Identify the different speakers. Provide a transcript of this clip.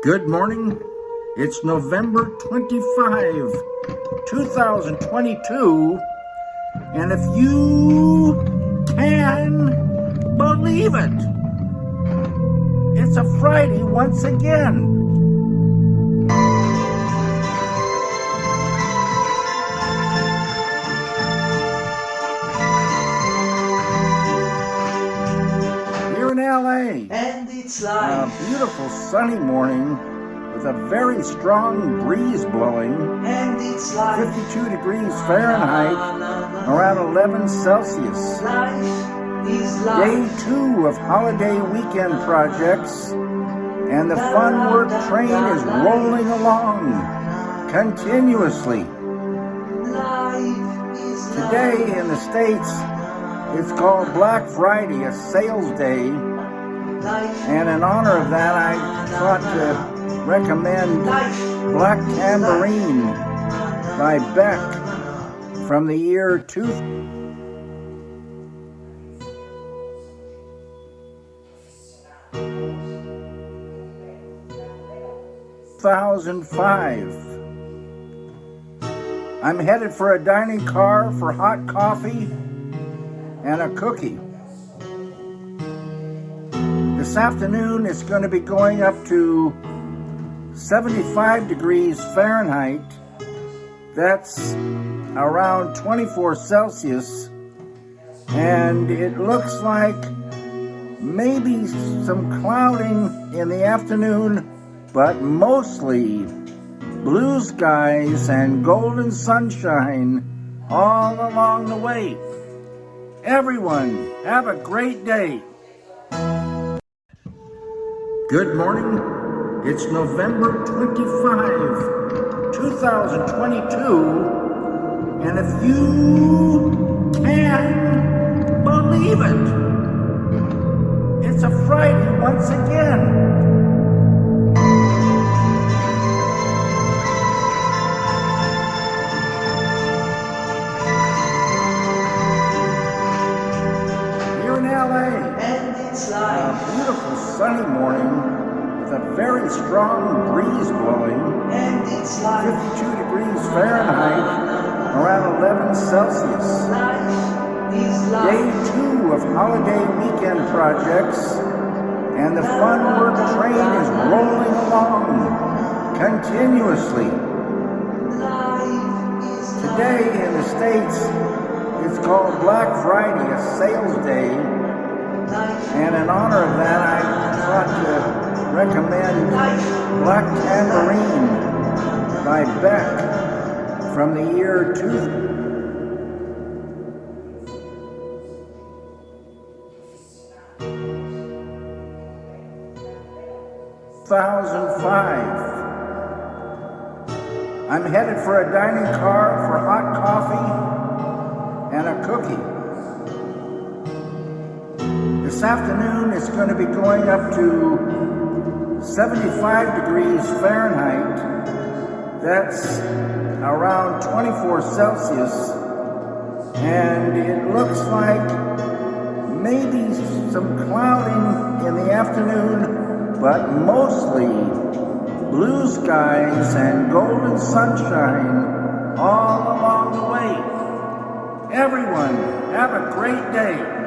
Speaker 1: Good morning. It's November 25, 2022. And if you can believe it, it's a Friday once again. A beautiful sunny morning with a very strong breeze blowing,
Speaker 2: and it's life.
Speaker 1: 52 degrees Fahrenheit, around 11 Celsius. Day two of holiday weekend projects, and the fun work train is rolling along continuously. Today in the States, it's called Black Friday, a sales day. And in honor of that, I thought to recommend Black Tambourine by Beck from the year 2000. 2005. I'm headed for a dining car for hot coffee and a cookie. This afternoon it's going to be going up to 75 degrees Fahrenheit. That's around 24 Celsius. And it looks like maybe some clouding in the afternoon, but mostly blue skies and golden sunshine all along the way. Everyone, have a great day. Good morning. It's November 25, 2022. And if you can believe it, it's a Friday once again. Beautiful sunny morning with a very strong breeze blowing,
Speaker 2: And it's life.
Speaker 1: 52 degrees Fahrenheit, around 11 Celsius. Day two of holiday weekend projects, and the fun work train is rolling along continuously. Today in the States, it's called Black Friday, a sales day. And in honor of that, I thought to recommend Black Tambourine by Beck from the year 2000. 2005. I'm headed for a dining car for hot coffee and a cookie. This afternoon it's going to be going up to 75 degrees Fahrenheit. That's around 24 Celsius. And it looks like maybe some clouding in the afternoon, but mostly blue skies and golden sunshine all along the way. Everyone, have a great day.